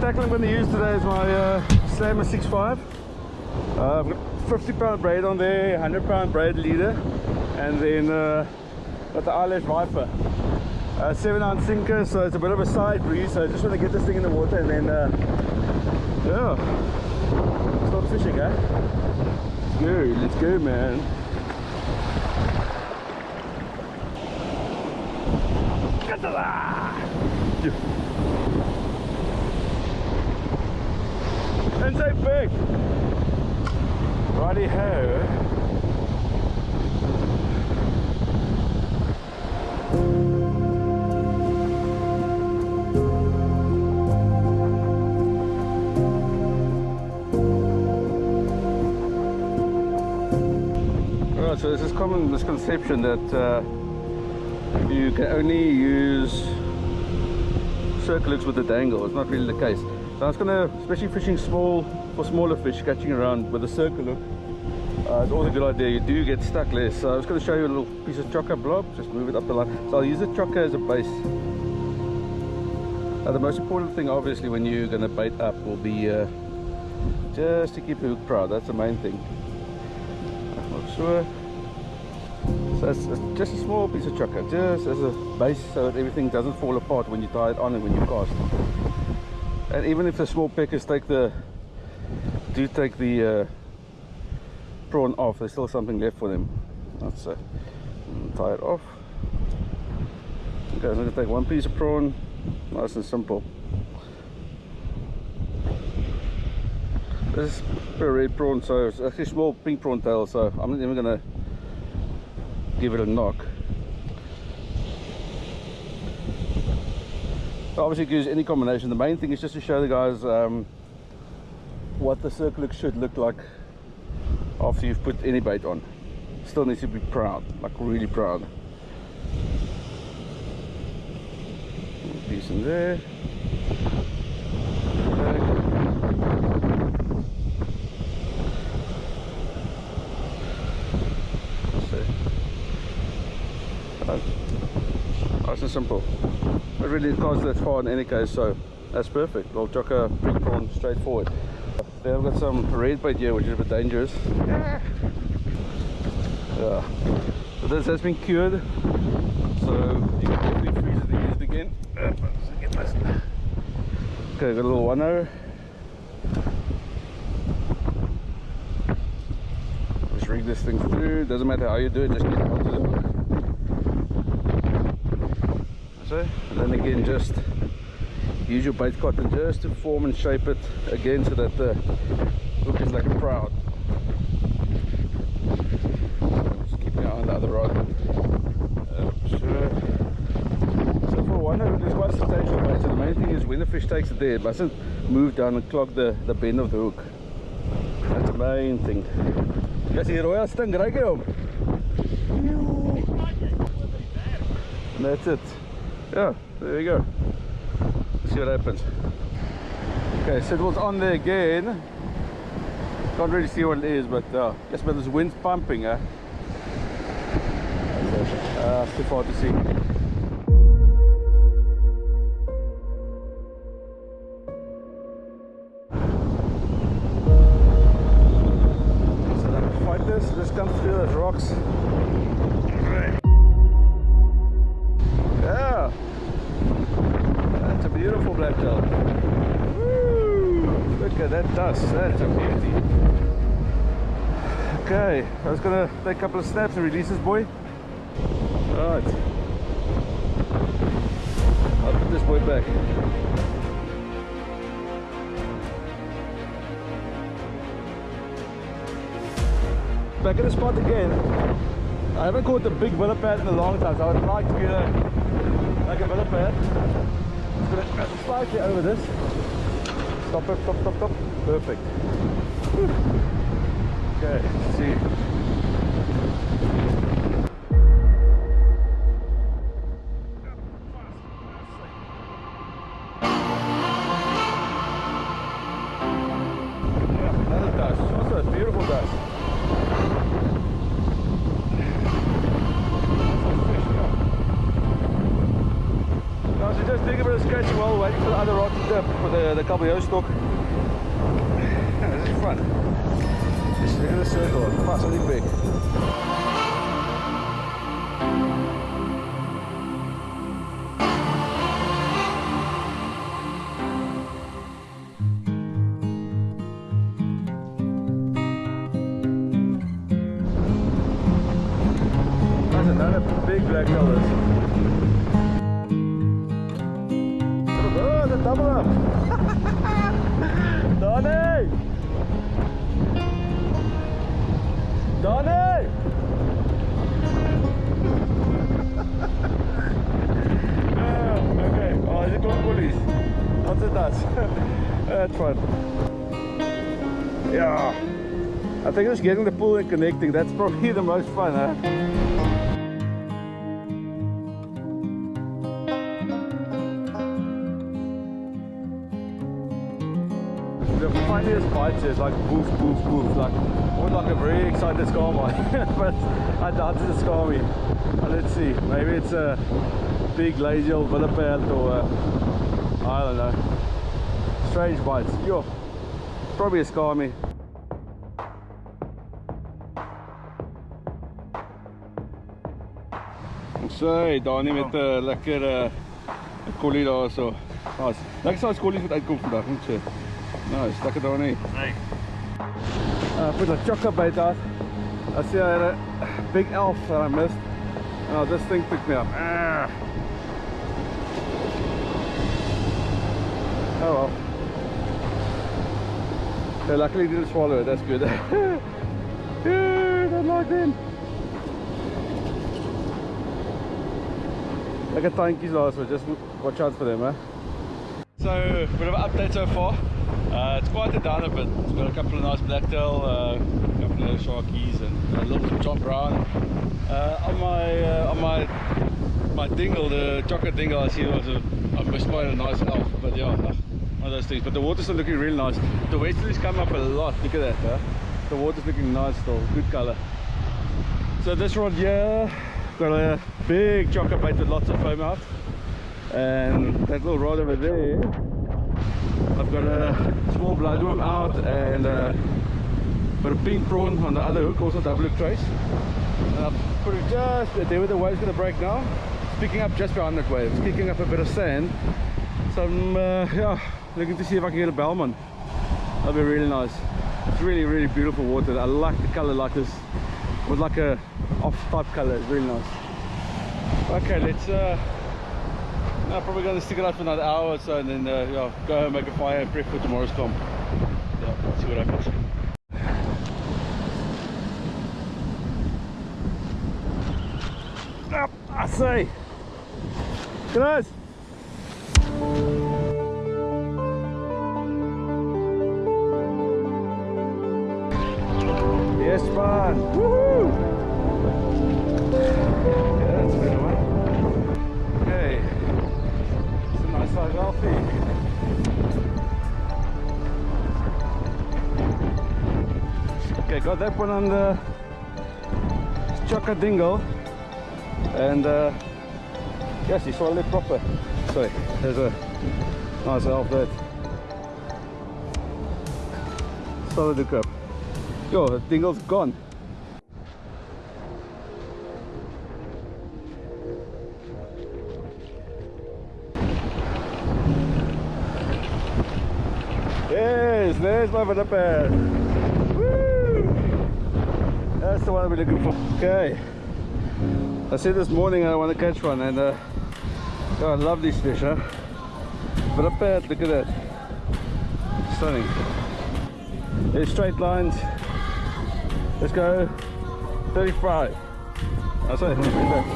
tackle I'm going to use today is my uh, Slammer 6.5. Uh, I've got 50 pound braid on there, 100 pound braid leader, and then uh, got the eyelash viper. Uh, 7 ounce sinker, so it's a bit of a side breeze. So I just want to get this thing in the water and then, uh, yeah, start fishing, eh? Let's go, let's go, man. Get to And so big. Righty ho. Right, so there's this common misconception that uh, you can only use circle hooks with the dangle. It's not really the case. So I was gonna, especially fishing small for smaller fish, catching around with a circle hook. Uh, it's always a good idea. You do get stuck less. So I was going to show you a little piece of chokka blob. Just move it up the line. So I'll use the chokka as a base. Now the most important thing, obviously, when you're going to bait up, will be uh, just to keep the hook proud. That's the main thing. I'm not Sure. So it's, it's just a small piece of chokka, just as a base, so that everything doesn't fall apart when you tie it on and when you cast. And even if the small peckers take the do take the uh, prawn off, there's still something left for them. That's it. Tie it off. Okay, I'm to take one piece of prawn, nice and simple. This is a red prawn, so it's actually small pink prawn tail, so I'm not even to give it a knock. Obviously, use any combination. The main thing is just to show the guys um, what the circle should look like after you've put any bait on. Still needs to be proud like really proud. Piece in there. Nice and simple it really goes that far in any case so that's perfect little chokka big prawn straight forward they have got some red bait here, which is a bit dangerous. Yeah. So this has been cured. So you can definitely freeze it and use it again. Okay, got a little one there. Just rig this thing through. Doesn't matter how you do it, just get onto the hook. So, and then again, just use your bait cotton just to form and shape it again so that the hook is like a proud just keep eye on the other rod uh, sure. so for one hook it's quite substantial bait so the main thing is when the fish takes it there it mustn't move down and clog the, the bend of the hook that's the main thing Yes, hier rooi stink, ruik jy hom? That's it. Yeah, there you go. See what happens. Okay so it was on there again. Can't really see what it is but uh yes but there's wind pumping eh? uh too far to see. So fight this. Come through those rocks at that's a beauty. Okay, I was gonna take a couple of snaps and release this boy. Alright. I'll put this boy back. Back in the spot again. I haven't caught the big billet pad in a long time, so I would like to get a like a billet pad just gonna uh, slightly over this. Stop it, stop, stop, stop. Perfect. Okay, see. just doing a bit of scratching while waiting for the other rod to dip for the, the Caballero stock. Yeah, this is fun. Just in a circle, and big. That's another big black colors. Is it does? That's fun. Yeah. I think just getting the pool and connecting, that's probably the most fun, huh? The funniest bites is like boof, boof, boof, like almost like a very excited Skarmy, but I doubt it's a Skarmy. Let's see, maybe it's a big lazy old Willipad or uh, I don't know. Strange bites. Yo, probably a Skarmy. Zo, Dani met 'n uh, lekker uh, collie daar so. Nice. Lekker saai collies wat uitkom vandag, moet sê. Nice, lekker Dani. Hey. Uh, put a chokka bite out. I see I had a big elf that I missed. Oh, this thing picked me up. Ah. Oh well. Yeah, luckily didn't swallow it, that's good. yeah, that locked in. Like a tandjies daar so, just watch out for them, eh? So, bit of an update so far. Uh, it's down a bit. It's got a couple of nice blacktail, uh, a couple of sharkies, and a little John Brown. Uh, on my uh, on my dingle, the chocolate dingle, I see was a I spotted a nice elf, but yeah, one of those things. But the water's still looking really nice. The westerlies come up a lot. Look at that. Huh? The water's looking nice still, good color. So this rod here got a big chocolate bait with lots of foam out, and that little rod over there. I've got a small bloodworm out and uh, got a pink prawn on the other hook, also double hook trace. And I've put it just there where the wave's going to break now. Picking up just behind that wave. It's kicking up a bit of sand. So I'm uh, yeah, looking to see if I can get a bellman. That'd be really nice. It's really, really beautiful water. I like the color like this. With like a off type color. It's really nice. Okay, let's uh, I'm probably going to stick it out for another hour or so and then uh, yeah, go home, make a fire and prep for tomorrow's comp. Yeah, see what happens. Up, I say. Guys. Yes, man. Woohoo! Yeah, that's a better one. Okay. It's a nice size Alfie. Okay, got that one on the chokka Dingle. And uh, yes, he swallowed it proper. Sorry, there's a nice elf there. Solid up. Yo, the dingle's gone. Yes, there's my vanilla pair. Woo! That's the one we're looking for. Okay. I said this morning I want to catch one and uh, oh, I love these fish, huh? But up there, look at that. Stunning. There's straight lines. Let's go 35. I'll say, bring back.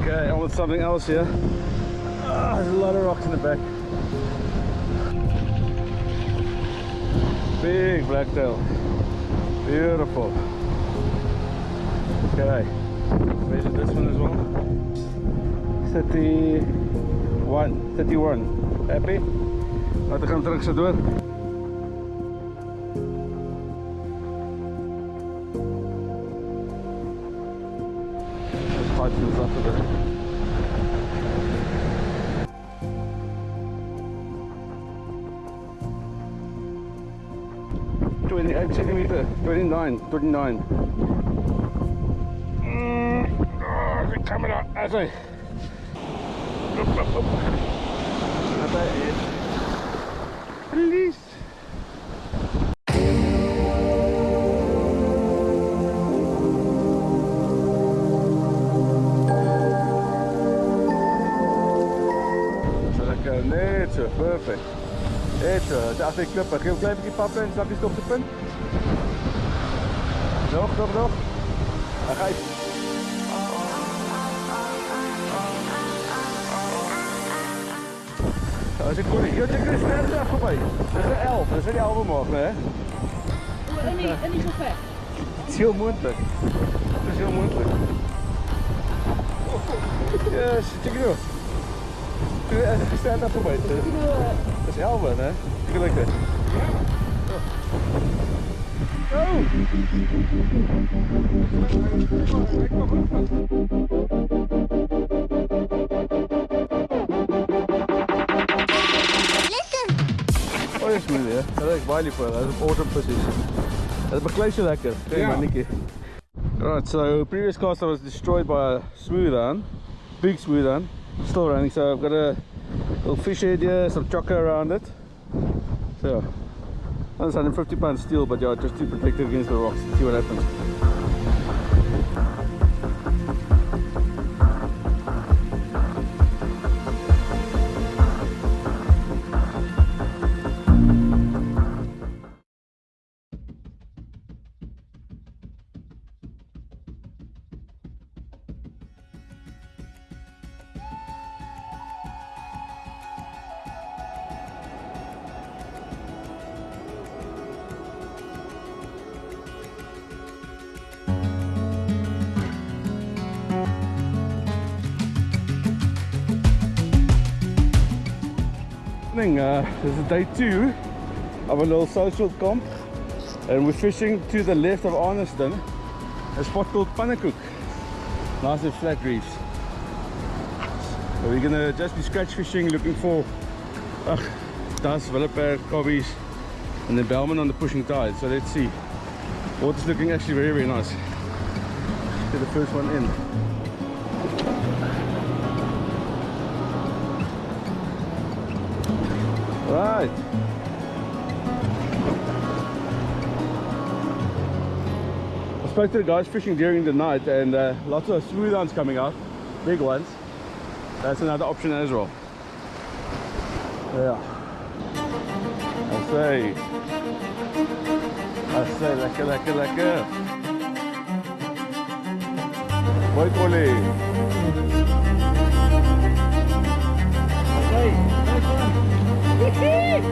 Okay, I want something else here. Ah, there's a lot of rocks in the back. Big blacktail. Beautiful. Okay, measure this one as well. 31. 31. Happy? Laten we go through the door. Centimeter, twenty-nine, twenty-nine. Mm, oh, the camera, as I. Up. That's it. Lekker, net zo, perfect. Zo, de afweer klippen. Geef een klein beetje pap Nog, nog, nog. Hij gaat. Oh, dat is een goede. Je kunt een snelle dag voorbij. Dat is een elf, dat is een elf morgen, hè? En niet, en niet zo ver. Het is heel moeilijk. Het is heel moeilijk. Ja, zit je nu? Stand daar voorbij? Dat is Elven, hè? Gelukkig. Ja. Oh, mooi, hè? Dat is Wiley voor. Dat is autumn position. Dat bekleedt je lekker. Maar, Right, so previous cast I was destroyed by a smooth on, big smooth on, still running. So I've got a little fish head here, some chokka around it. So, that's 150 pound steel, but yeah, just to protect it against the rocks. See what happens. Uh, this is day two of a little social comp, and we're fishing to the left of Arniston, a spot called Pannacook. Nice and flat reefs. So we're gonna just be scratch fishing, looking for uh, dust, Willowperk, cobbies, and then Bellman on the pushing tide. So let's see. Water's looking actually very, very nice. Get the first one in. Right. I spoke to the guys fishing during the night and uh, lots of smooth ones coming out, big ones. That's another option as well. Yeah. I say. I say, lekker, lekker, lekker. Mooi Polly. Hey,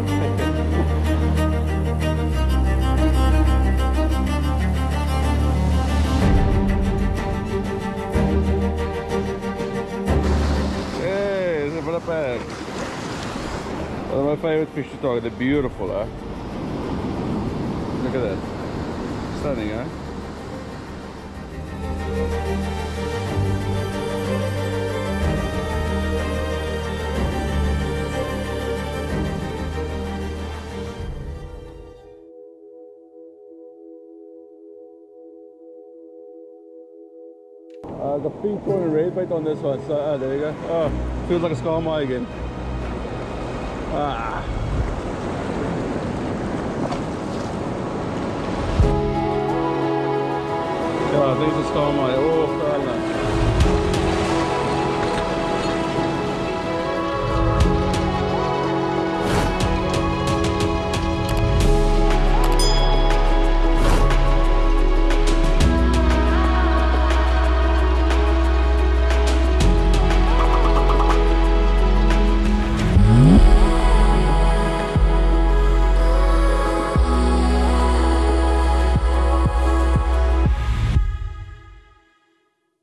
there's a. One of my favorite fish to target. They're beautiful, huh? Look at that. Stunning, huh? The pink one and red bait on this one. So uh, there you go. Oh, feels like a skarmai again. Ah. Yeah, there's a skarmai. Oh,